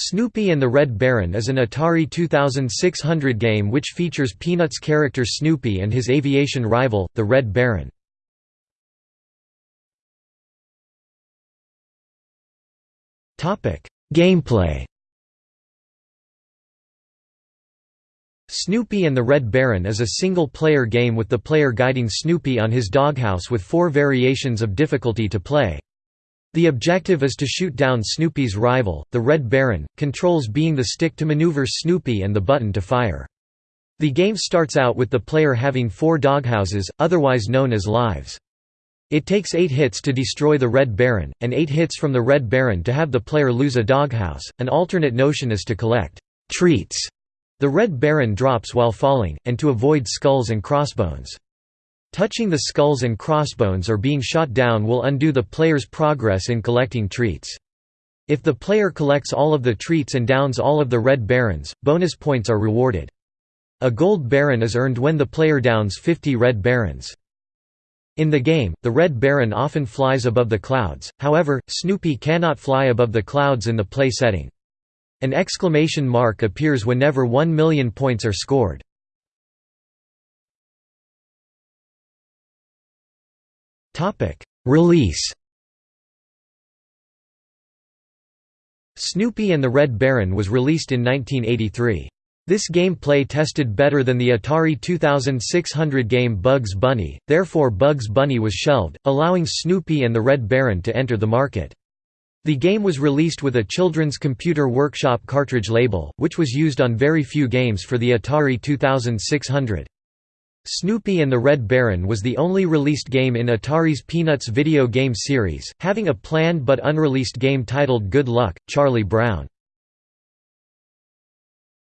Snoopy and the Red Baron is an Atari 2600 game which features Peanuts character Snoopy and his aviation rival, the Red Baron. Gameplay Snoopy and the Red Baron is a single-player game with the player guiding Snoopy on his doghouse with four variations of difficulty to play. The objective is to shoot down Snoopy's rival, the Red Baron, controls being the stick to maneuver Snoopy and the button to fire. The game starts out with the player having four doghouses, otherwise known as lives. It takes eight hits to destroy the Red Baron, and eight hits from the Red Baron to have the player lose a doghouse. An alternate notion is to collect treats the Red Baron drops while falling, and to avoid skulls and crossbones. Touching the skulls and crossbones or being shot down will undo the player's progress in collecting treats. If the player collects all of the treats and downs all of the red barons, bonus points are rewarded. A gold baron is earned when the player downs 50 red barons. In the game, the Red Baron often flies above the clouds, however, Snoopy cannot fly above the clouds in the play setting. An exclamation mark appears whenever 1 million points are scored. Release Snoopy and the Red Baron was released in 1983. This gameplay tested better than the Atari 2600 game Bugs Bunny, therefore Bugs Bunny was shelved, allowing Snoopy and the Red Baron to enter the market. The game was released with a Children's Computer Workshop cartridge label, which was used on very few games for the Atari 2600. Snoopy and the Red Baron was the only released game in Atari's Peanuts video game series, having a planned but unreleased game titled Good Luck, Charlie Brown.